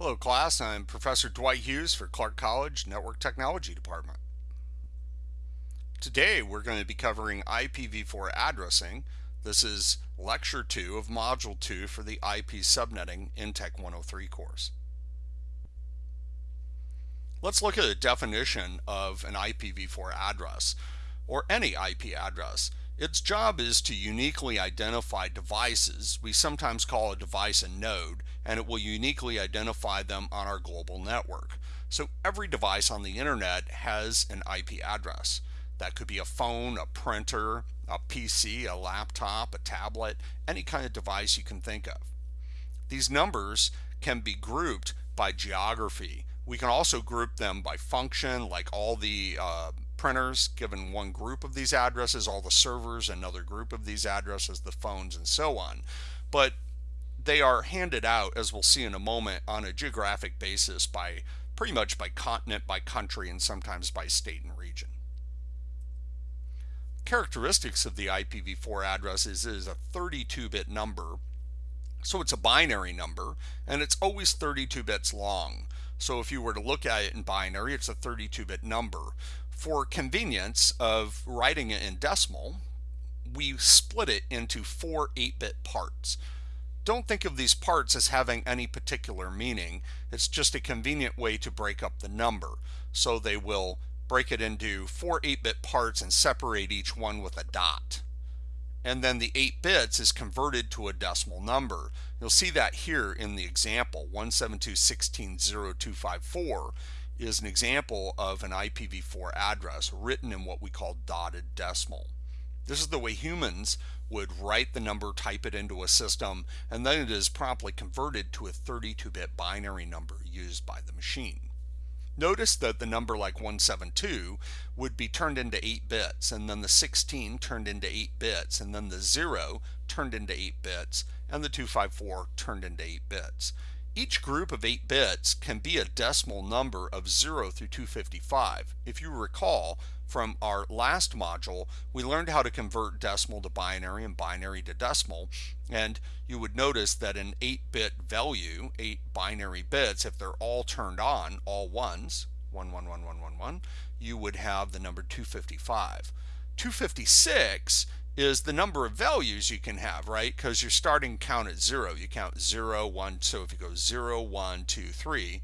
Hello class, I'm Professor Dwight Hughes for Clark College Network Technology Department. Today we're going to be covering IPv4 addressing. This is lecture 2 of module 2 for the IP subnetting in Tech 103 course. Let's look at a definition of an IPv4 address or any IP address. Its job is to uniquely identify devices. We sometimes call a device a node, and it will uniquely identify them on our global network. So every device on the internet has an IP address. That could be a phone, a printer, a PC, a laptop, a tablet, any kind of device you can think of. These numbers can be grouped by geography. We can also group them by function, like all the uh, printers given one group of these addresses, all the servers another group of these addresses, the phones and so on. But they are handed out, as we'll see in a moment, on a geographic basis by pretty much by continent, by country, and sometimes by state and region. Characteristics of the IPv4 address is it is a 32-bit number, so it's a binary number, and it's always 32 bits long. So if you were to look at it in binary, it's a 32-bit number. For convenience of writing it in decimal, we split it into four 8-bit parts. Don't think of these parts as having any particular meaning. It's just a convenient way to break up the number. So they will break it into four 8-bit parts and separate each one with a dot. And then the 8 bits is converted to a decimal number. You'll see that here in the example, 172.16.0254 is an example of an IPv4 address written in what we call dotted decimal. This is the way humans would write the number, type it into a system, and then it is promptly converted to a 32-bit binary number used by the machine. Notice that the number like 172 would be turned into 8 bits, and then the 16 turned into 8 bits, and then the 0 turned into 8 bits, and the 254 turned into 8 bits. Each group of 8 bits can be a decimal number of 0 through 255. If you recall from our last module, we learned how to convert decimal to binary and binary to decimal. And you would notice that an 8-bit value, 8 binary bits, if they're all turned on, all ones, 111111, you would have the number 255. 256 is the number of values you can have, right? Because you're starting count at zero. You count zero, one, so if you go zero, one, two, three,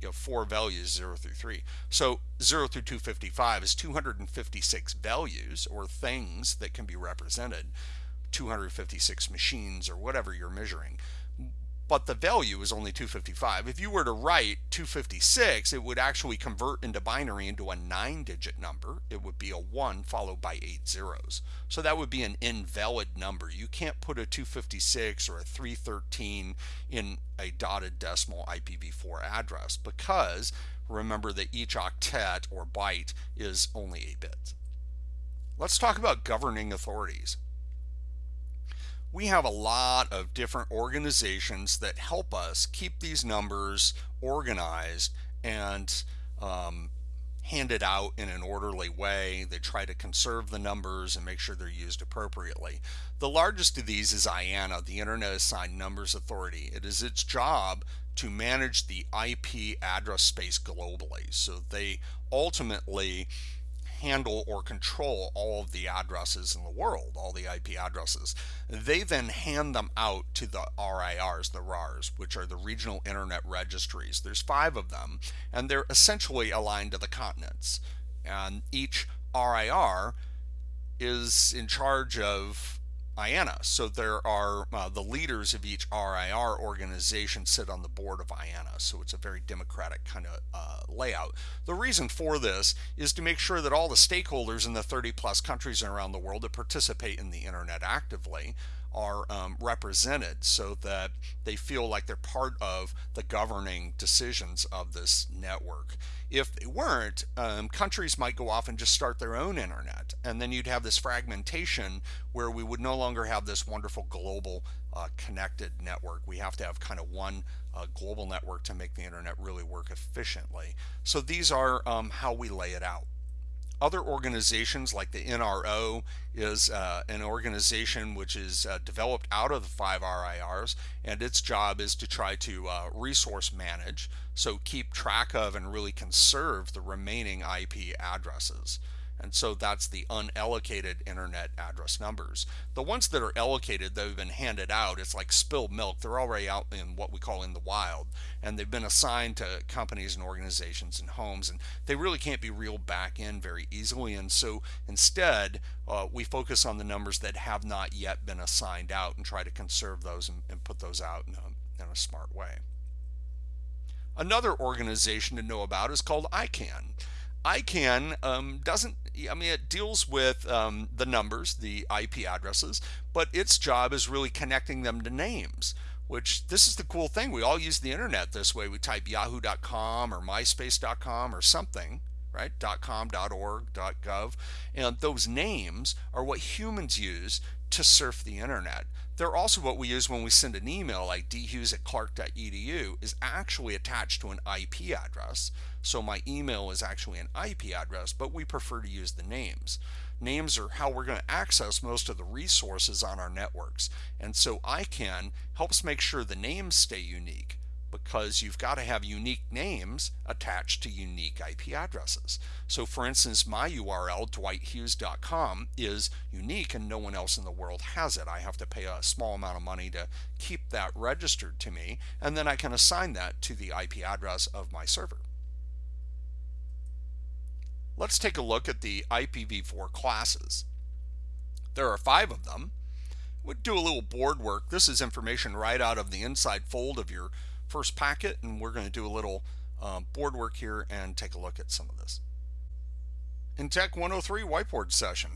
you have four values, zero through three. So zero through 255 is 256 values or things that can be represented, 256 machines or whatever you're measuring but the value is only 255. If you were to write 256, it would actually convert into binary into a nine digit number. It would be a one followed by eight zeros. So that would be an invalid number. You can't put a 256 or a 313 in a dotted decimal IPv4 address because remember that each octet or byte is only 8 bits. Let's talk about governing authorities we have a lot of different organizations that help us keep these numbers organized and um, handed out in an orderly way. They try to conserve the numbers and make sure they're used appropriately. The largest of these is IANA, the Internet Assigned Numbers Authority. It is its job to manage the IP address space globally. So they ultimately handle or control all of the addresses in the world, all the IP addresses. They then hand them out to the RIRs, the RARs, which are the regional internet registries. There's five of them, and they're essentially aligned to the continents. And each RIR is in charge of IANA. So there are uh, the leaders of each RIR organization sit on the board of IANA. So it's a very democratic kind of uh, layout. The reason for this is to make sure that all the stakeholders in the 30 plus countries around the world that participate in the internet actively are um, represented so that they feel like they're part of the governing decisions of this network. If they weren't, um, countries might go off and just start their own internet, and then you'd have this fragmentation where we would no longer have this wonderful global uh, connected network. We have to have kind of one uh, global network to make the internet really work efficiently. So these are um, how we lay it out. Other organizations like the NRO is uh, an organization which is uh, developed out of the five RIRs, and its job is to try to uh, resource manage, so keep track of and really conserve the remaining IP addresses. And so that's the unallocated internet address numbers. The ones that are allocated they've been handed out, it's like spilled milk. They're already out in what we call in the wild. And they've been assigned to companies and organizations and homes. And they really can't be reeled back in very easily. And so instead, uh, we focus on the numbers that have not yet been assigned out and try to conserve those and, and put those out in a, in a smart way. Another organization to know about is called ICANN. ICANN um, doesn't, I mean, it deals with um, the numbers, the IP addresses, but its job is really connecting them to names, which this is the cool thing. We all use the internet this way. We type yahoo.com or myspace.com or something, right? .com, .org, .gov, and those names are what humans use to surf the internet. They're also what we use when we send an email like dhughes at clark.edu is actually attached to an IP address. So my email is actually an IP address, but we prefer to use the names. Names are how we're going to access most of the resources on our networks. And so ICANN helps make sure the names stay unique because you've got to have unique names attached to unique IP addresses. So for instance, my URL, dwighthughes.com, is unique and no one else in the world has it. I have to pay a small amount of money to keep that registered to me, and then I can assign that to the IP address of my server. Let's take a look at the IPv4 classes. There are five of them. We'll do a little board work. This is information right out of the inside fold of your first packet, and we're going to do a little um, board work here and take a look at some of this. In Tech 103 whiteboard session.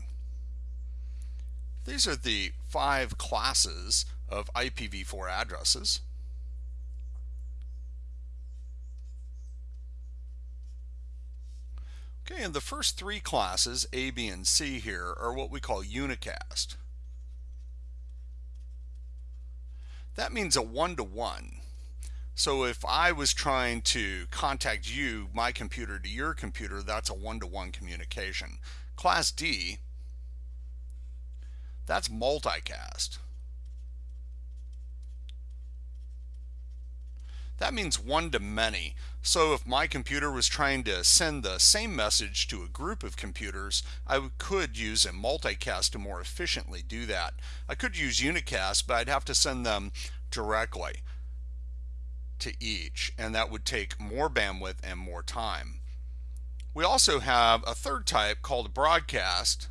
These are the five classes of IPv4 addresses. Okay, and the first three classes, A, B, and C here, are what we call unicast. That means a one-to-one. -one. So if I was trying to contact you, my computer to your computer, that's a one-to-one -one communication. Class D, that's multicast. That means one to many. So if my computer was trying to send the same message to a group of computers, I could use a multicast to more efficiently do that. I could use unicast, but I'd have to send them directly to each, and that would take more bandwidth and more time. We also have a third type called broadcast,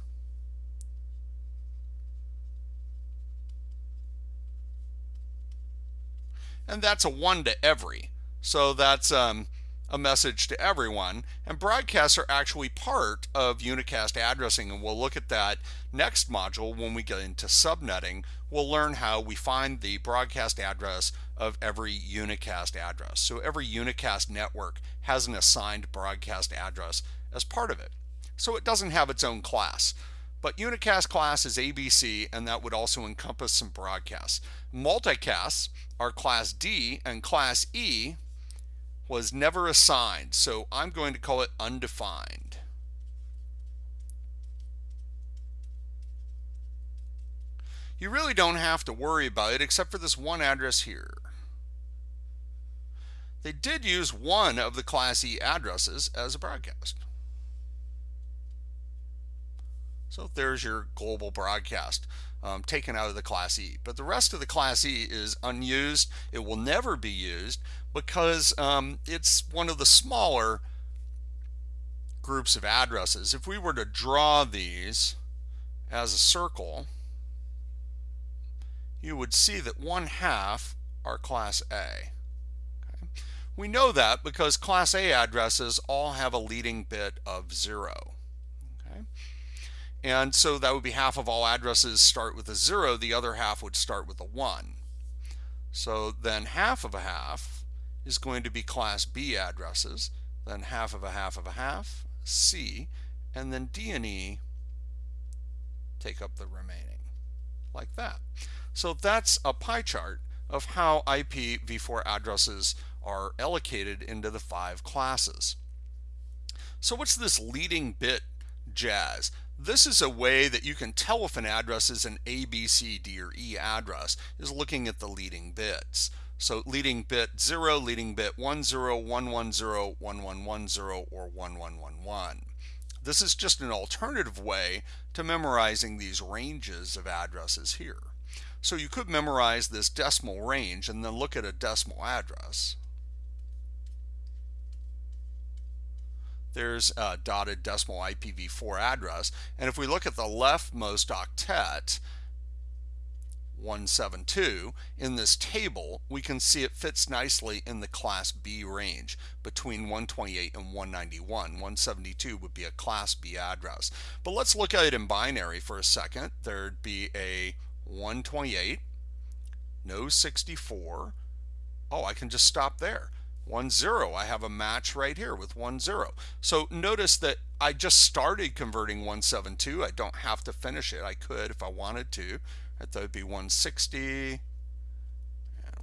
and that's a one to every. So that's um, a message to everyone. And broadcasts are actually part of unicast addressing, and we'll look at that next module when we get into subnetting. We'll learn how we find the broadcast address of every unicast address. So every unicast network has an assigned broadcast address as part of it. So it doesn't have its own class. But unicast class is ABC, and that would also encompass some broadcasts. Multicasts are class D, and class E was never assigned, so I'm going to call it undefined. You really don't have to worry about it except for this one address here. They did use one of the Class E addresses as a broadcast. So there's your global broadcast um, taken out of the Class E. But the rest of the Class E is unused. It will never be used because um, it's one of the smaller groups of addresses. If we were to draw these as a circle, you would see that one half are Class A. Okay. We know that because Class A addresses all have a leading bit of zero. Okay. And so that would be half of all addresses start with a zero, the other half would start with a one. So then half of a half is going to be class B addresses, then half of a half of a half, C, and then D and E take up the remaining, like that. So that's a pie chart of how IPv4 addresses are allocated into the five classes. So what's this leading bit jazz. This is a way that you can tell if an address is an A, B, C, D, or E address, is looking at the leading bits. So leading bit 0, leading bit 10, 110, 1110, or 1111. This is just an alternative way to memorizing these ranges of addresses here. So you could memorize this decimal range and then look at a decimal address. There's a dotted decimal IPv4 address. And if we look at the leftmost octet, 172 in this table we can see it fits nicely in the class B range between 128 and 191 172 would be a class B address but let's look at it in binary for a second there'd be a 128 no 64 oh I can just stop there. 1 0 I have a match right here with 1 0 so notice that I just started converting 172 I don't have to finish it. I could if I wanted to. That would be 160 and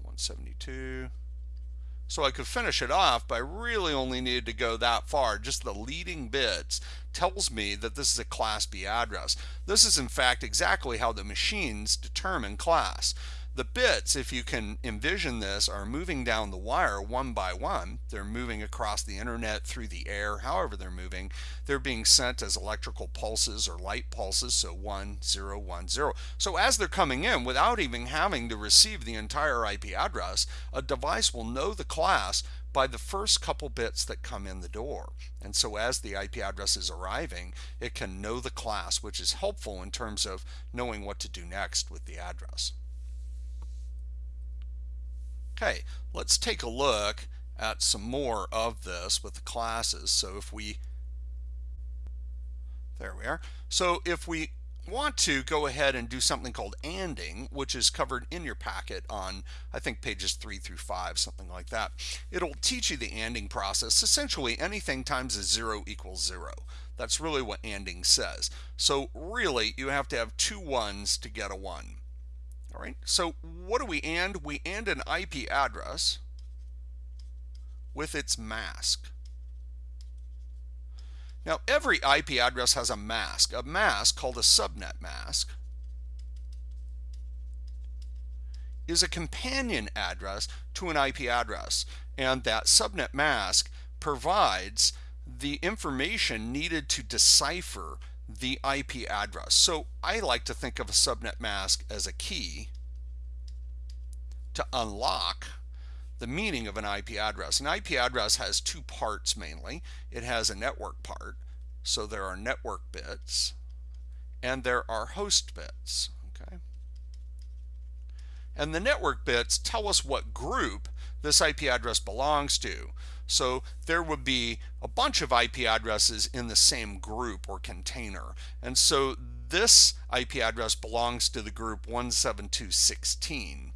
172. So I could finish it off, but I really only needed to go that far. Just the leading bits tells me that this is a class B address. This is in fact exactly how the machines determine class. The bits, if you can envision this, are moving down the wire one by one. They're moving across the internet, through the air, however they're moving. They're being sent as electrical pulses or light pulses, so 1, 0, 1, 0. So as they're coming in, without even having to receive the entire IP address, a device will know the class by the first couple bits that come in the door. And so as the IP address is arriving, it can know the class, which is helpful in terms of knowing what to do next with the address. Okay, let's take a look at some more of this with the classes. So if we, there we are. So if we want to go ahead and do something called ANDing, which is covered in your packet on, I think, pages 3 through 5, something like that. It'll teach you the ANDing process. Essentially, anything times a 0 equals 0. That's really what ANDing says. So really, you have to have two ones to get a 1. All right, so what do we AND? We AND an IP address with its mask. Now, every IP address has a mask, a mask called a subnet mask is a companion address to an IP address. And that subnet mask provides the information needed to decipher the IP address. So I like to think of a subnet mask as a key to unlock the meaning of an IP address. An IP address has two parts mainly. It has a network part, so there are network bits, and there are host bits. Okay, And the network bits tell us what group this IP address belongs to. So there would be a bunch of IP addresses in the same group or container. And so this IP address belongs to the group 172.16.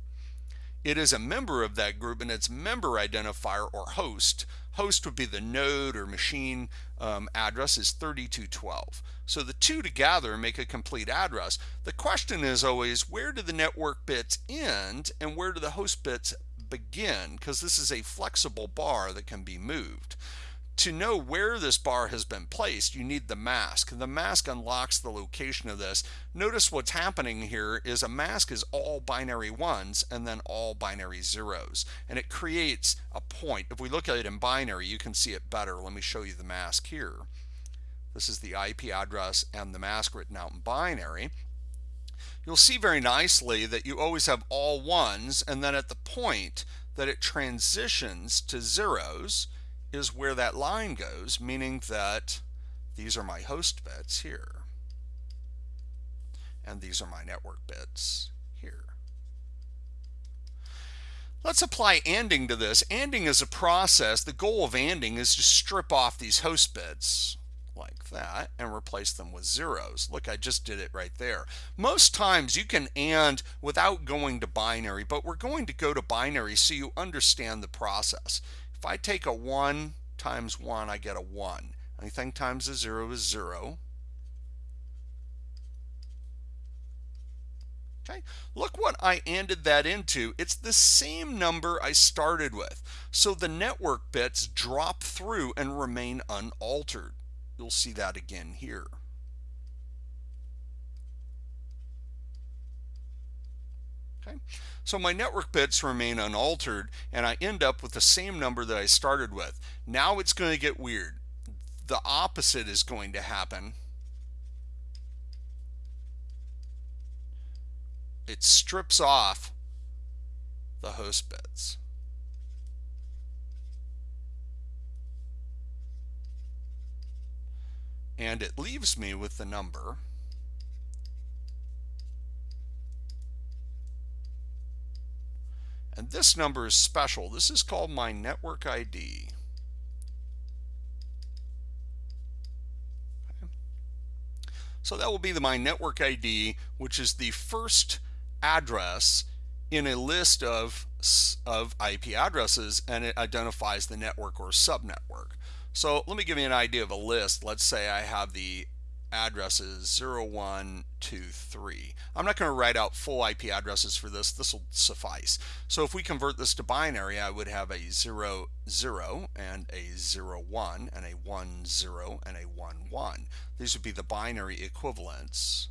It is a member of that group and its member identifier or host. Host would be the node or machine um, address is 3212. So the two together make a complete address. The question is always where do the network bits end and where do the host bits begin because this is a flexible bar that can be moved. To know where this bar has been placed, you need the mask. The mask unlocks the location of this. Notice what's happening here is a mask is all binary ones and then all binary zeros. And it creates a point. If we look at it in binary, you can see it better. Let me show you the mask here. This is the IP address and the mask written out in binary you'll see very nicely that you always have all ones and then at the point that it transitions to zeros is where that line goes meaning that these are my host bits here and these are my network bits here. Let's apply ANDing to this. ANDing is a process. The goal of ANDing is to strip off these host bits like that and replace them with zeros. Look, I just did it right there. Most times you can AND without going to binary, but we're going to go to binary so you understand the process. If I take a 1 times 1, I get a 1. Anything times a 0 is 0. Okay, look what I ANDed that into. It's the same number I started with. So the network bits drop through and remain unaltered. You'll see that again here. Okay. So my network bits remain unaltered and I end up with the same number that I started with. Now it's going to get weird. The opposite is going to happen. It strips off the host bits. And it leaves me with the number And this number is special. This is called my network ID. So that will be the my network ID, which is the first address in a list of, of IP addresses and it identifies the network or subnetwork. So let me give you an idea of a list. Let's say I have the addresses 0123. I'm not going to write out full IP addresses for this. This will suffice. So if we convert this to binary, I would have a 0, 0 and a 0, 1 and a 1, 0 and a 1, 1. These would be the binary equivalents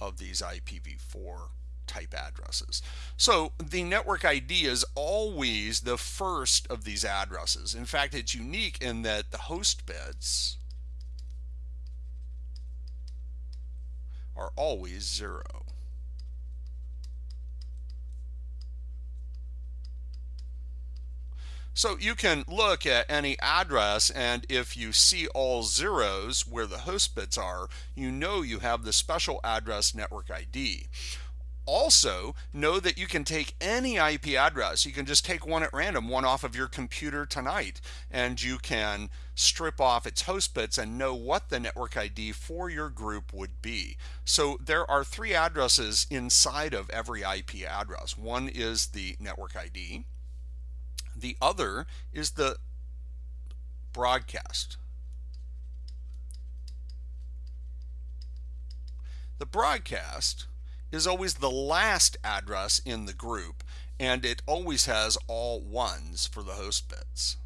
of these IPv4 type addresses. So the network ID is always the first of these addresses. In fact, it's unique in that the host bits are always zero. So you can look at any address and if you see all zeros where the host bits are, you know you have the special address network ID. Also, know that you can take any IP address. You can just take one at random, one off of your computer tonight, and you can strip off its host bits and know what the network ID for your group would be. So there are three addresses inside of every IP address. One is the network ID. The other is the broadcast. The broadcast is always the last address in the group and it always has all ones for the host bits.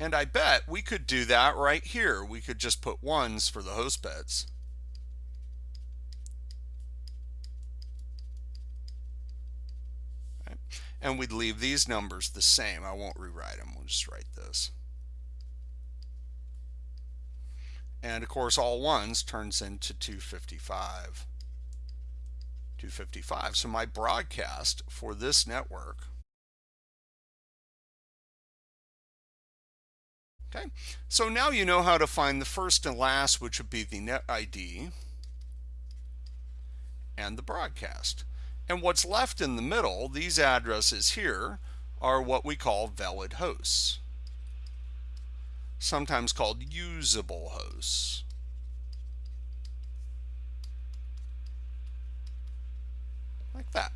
And I bet we could do that right here. We could just put ones for the host bits. And we'd leave these numbers the same. I won't rewrite them. We'll just write this. And of course, all ones turns into 255. 255. So my broadcast for this network Okay, so now you know how to find the first and last, which would be the net ID and the broadcast. And what's left in the middle, these addresses here, are what we call valid hosts sometimes called usable hosts. Like that.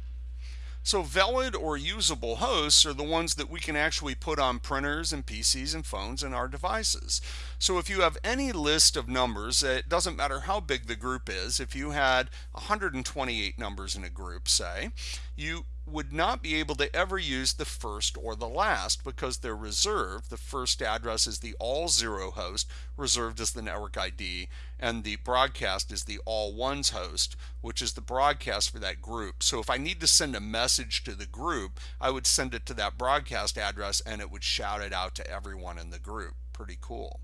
So valid or usable hosts are the ones that we can actually put on printers and PCs and phones and our devices. So if you have any list of numbers, it doesn't matter how big the group is, if you had 128 numbers in a group, say, you would not be able to ever use the first or the last because they're reserved. The first address is the all zero host, reserved as the network ID, and the broadcast is the all ones host, which is the broadcast for that group. So if I need to send a message to the group, I would send it to that broadcast address and it would shout it out to everyone in the group. Pretty cool.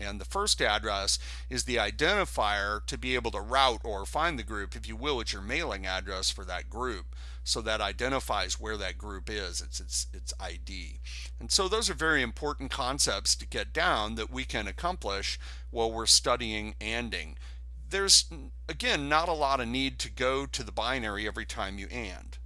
And the first address is the identifier to be able to route or find the group. If you will, it's your mailing address for that group. So that identifies where that group is, it's its, its ID. And so those are very important concepts to get down that we can accomplish while we're studying ANDing. There's, again, not a lot of need to go to the binary every time you AND.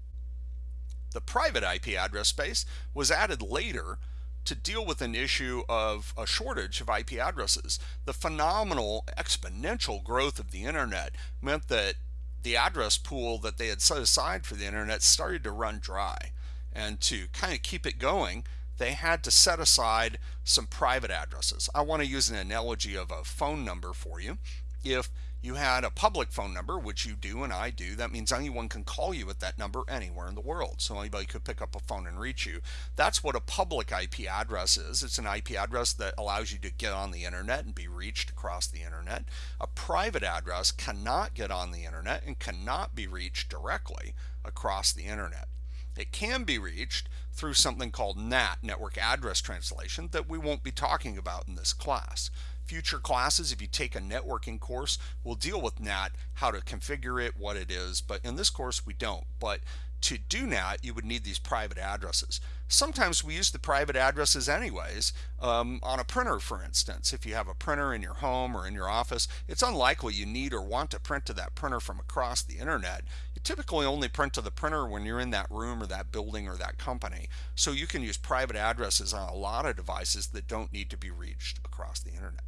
The private IP address space was added later to deal with an issue of a shortage of IP addresses. The phenomenal exponential growth of the internet meant that the address pool that they had set aside for the internet started to run dry. And to kind of keep it going, they had to set aside some private addresses. I want to use an analogy of a phone number for you. If you had a public phone number, which you do and I do, that means anyone can call you at that number anywhere in the world. So anybody could pick up a phone and reach you. That's what a public IP address is. It's an IP address that allows you to get on the internet and be reached across the internet. A private address cannot get on the internet and cannot be reached directly across the internet. It can be reached through something called NAT, Network Address Translation, that we won't be talking about in this class. Future classes, if you take a networking course, we'll deal with NAT, how to configure it, what it is, but in this course we don't. But to do NAT, you would need these private addresses. Sometimes we use the private addresses anyways um, on a printer, for instance. If you have a printer in your home or in your office, it's unlikely you need or want to print to that printer from across the internet. You typically only print to the printer when you're in that room or that building or that company. So you can use private addresses on a lot of devices that don't need to be reached across the internet.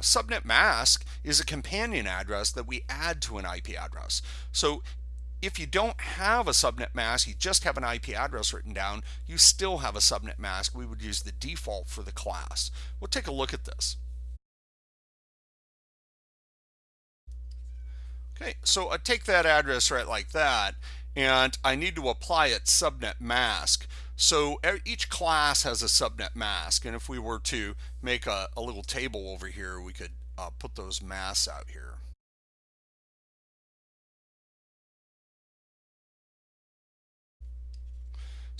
A subnet mask is a companion address that we add to an IP address. So if you don't have a subnet mask, you just have an IP address written down, you still have a subnet mask. We would use the default for the class. We'll take a look at this. Okay, so I take that address right like that, and I need to apply its subnet mask. So each class has a subnet mask, and if we were to make a, a little table over here, we could uh, put those masks out here.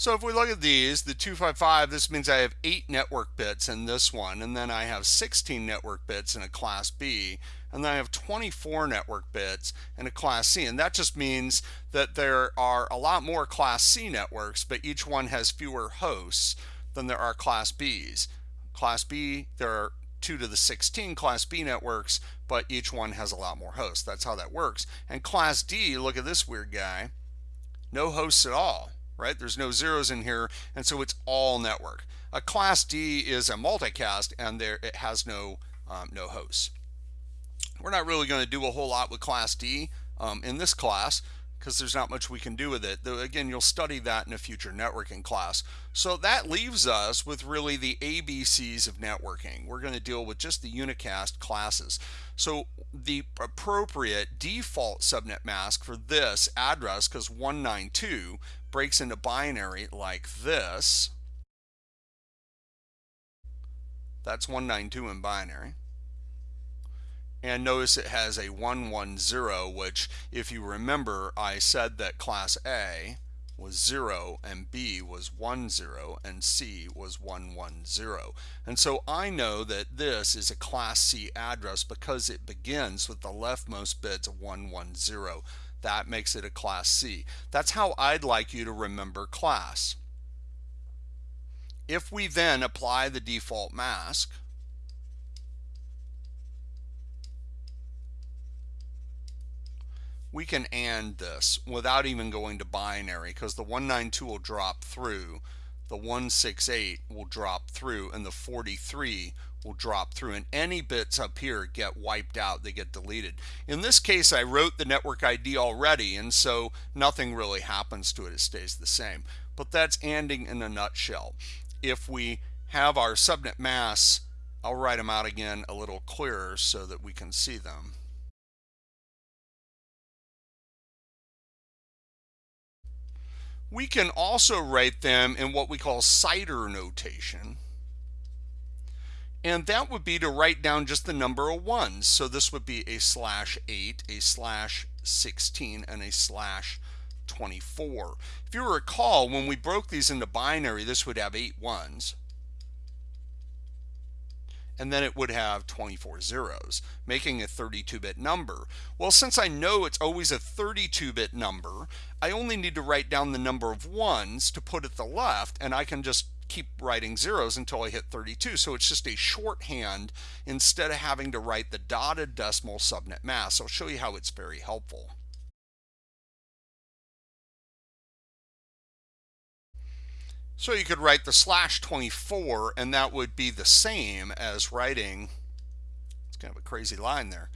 So if we look at these, the 255, this means I have 8 network bits in this one, and then I have 16 network bits in a class B, and then I have 24 network bits in a class C. And that just means that there are a lot more class C networks, but each one has fewer hosts than there are class Bs. Class B, there are 2 to the 16 class B networks, but each one has a lot more hosts. That's how that works. And class D, look at this weird guy, no hosts at all right? There's no zeros in here, and so it's all network. A class D is a multicast, and there it has no um, no hosts. We're not really going to do a whole lot with class D um, in this class because there's not much we can do with it. Though again, you'll study that in a future networking class. So that leaves us with really the ABCs of networking. We're going to deal with just the unicast classes. So the appropriate default subnet mask for this address, because 192 breaks into binary like this. That's 192 in binary. And notice it has a 110, which if you remember, I said that class A was 0 and B was 10 and C was 110. And so I know that this is a class C address because it begins with the leftmost bits of 110. That makes it a class C. That's how I'd like you to remember class. If we then apply the default mask, we can AND this without even going to binary because the 192 will drop through, the 168 will drop through, and the 43 will drop through and any bits up here get wiped out they get deleted. In this case I wrote the network ID already and so nothing really happens to it. It stays the same. But that's ANDing in a nutshell. If we have our subnet masks I'll write them out again a little clearer so that we can see them. We can also write them in what we call CIDR notation and that would be to write down just the number of ones. So this would be a slash 8, a slash 16, and a slash 24. If you recall, when we broke these into binary, this would have 8 ones. And then it would have 24 zeros, making a 32-bit number. Well, since I know it's always a 32-bit number, I only need to write down the number of ones to put at the left, and I can just keep writing zeros until I hit 32. So it's just a shorthand instead of having to write the dotted decimal subnet mask. I'll show you how it's very helpful. So you could write the slash 24 and that would be the same as writing, it's kind of a crazy line there,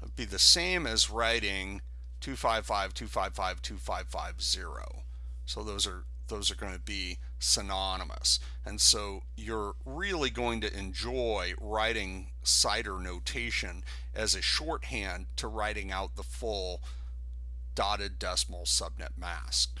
it would be the same as writing 255, 255, 2550. So those are those are going to be synonymous. And so you're really going to enjoy writing CIDR notation as a shorthand to writing out the full dotted decimal subnet mask.